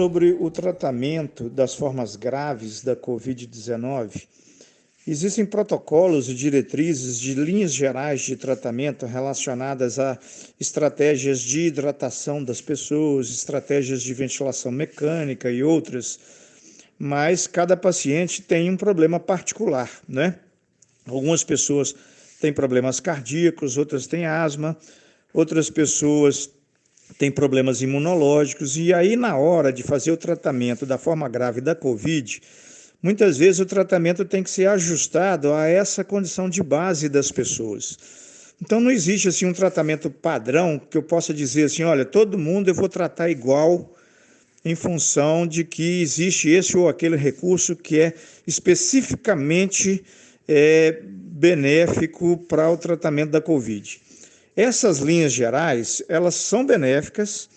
sobre o tratamento das formas graves da Covid-19, existem protocolos e diretrizes de linhas gerais de tratamento relacionadas a estratégias de hidratação das pessoas, estratégias de ventilação mecânica e outras, mas cada paciente tem um problema particular, né? Algumas pessoas têm problemas cardíacos, outras têm asma, outras pessoas têm problemas imunológicos, e aí, na hora de fazer o tratamento da forma grave da Covid, muitas vezes o tratamento tem que ser ajustado a essa condição de base das pessoas. Então não existe assim um tratamento padrão que eu possa dizer assim, olha, todo mundo eu vou tratar igual em função de que existe esse ou aquele recurso que é especificamente é, benéfico para o tratamento da Covid. Essas linhas gerais, elas são benéficas,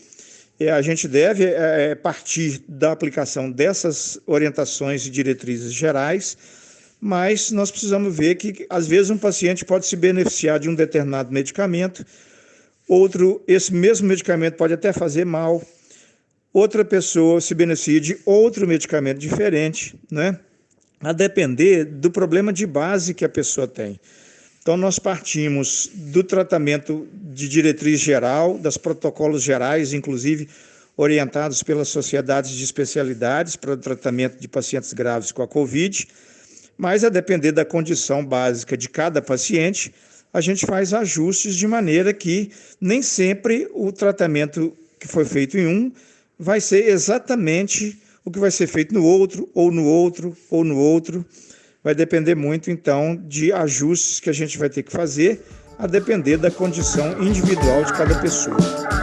a gente deve é, partir da aplicação dessas orientações e diretrizes gerais, mas nós precisamos ver que, às vezes, um paciente pode se beneficiar de um determinado medicamento, outro, esse mesmo medicamento pode até fazer mal, outra pessoa se beneficia de outro medicamento diferente, né? a depender do problema de base que a pessoa tem. Então, nós partimos do tratamento de diretriz geral, das protocolos gerais, inclusive orientados pelas sociedades de especialidades para o tratamento de pacientes graves com a Covid, mas a depender da condição básica de cada paciente, a gente faz ajustes de maneira que nem sempre o tratamento que foi feito em um vai ser exatamente o que vai ser feito no outro, ou no outro, ou no outro vai depender muito, então, de ajustes que a gente vai ter que fazer, a depender da condição individual de cada pessoa.